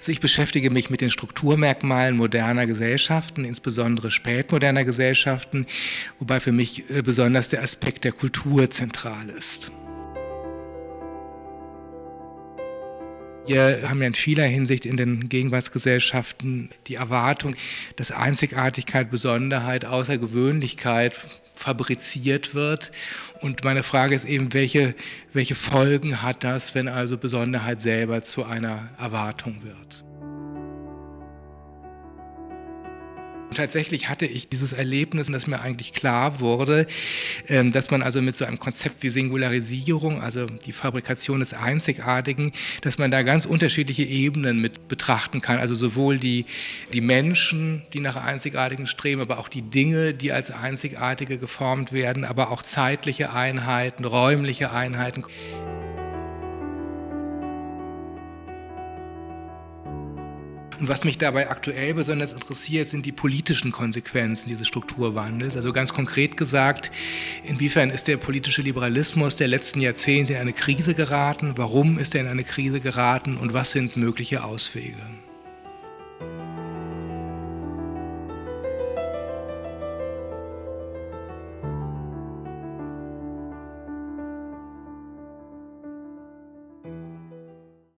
Also ich beschäftige mich mit den Strukturmerkmalen moderner Gesellschaften, insbesondere spätmoderner Gesellschaften, wobei für mich äh, besonders der Aspekt der Kultur zentral ist. Wir haben ja in vieler Hinsicht in den Gegenwartsgesellschaften die Erwartung, dass Einzigartigkeit, Besonderheit, Außergewöhnlichkeit fabriziert wird. Und meine Frage ist eben, welche, welche Folgen hat das, wenn also Besonderheit selber zu einer Erwartung wird? Tatsächlich hatte ich dieses Erlebnis, dass mir eigentlich klar wurde, ähm, dass man also mit so einem Konzept wie Singularisierung, also die Fabrikation des Einzigartigen, dass man da ganz unterschiedliche Ebenen mit betrachten kann. Also sowohl die, die Menschen, die nach Einzigartigen streben, aber auch die Dinge, die als Einzigartige geformt werden, aber auch zeitliche Einheiten, räumliche Einheiten. Und was mich dabei aktuell besonders interessiert, sind die politischen Konsequenzen dieses Strukturwandels. Also ganz konkret gesagt, inwiefern ist der politische Liberalismus der letzten Jahrzehnte in eine Krise geraten? Warum ist er in eine Krise geraten und was sind mögliche Auswege?